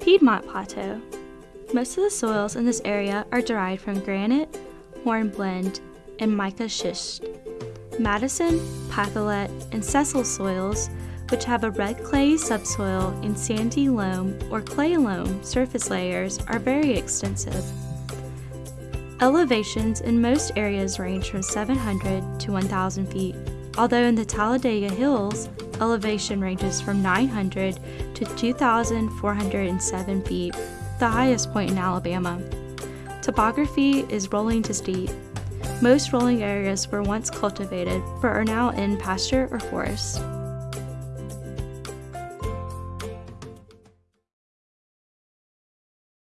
Piedmont Plateau. Most of the soils in this area are derived from granite, hornblende, and mica schist. Madison, Pacolet, and Cecil soils, which have a red clay subsoil and sandy loam or clay loam surface layers, are very extensive. Elevations in most areas range from 700 to 1,000 feet, although in the Talladega Hills, elevation ranges from 900 to 2,407 feet, the highest point in Alabama. Topography is rolling to steep. Most rolling areas were once cultivated but are now in pasture or forest.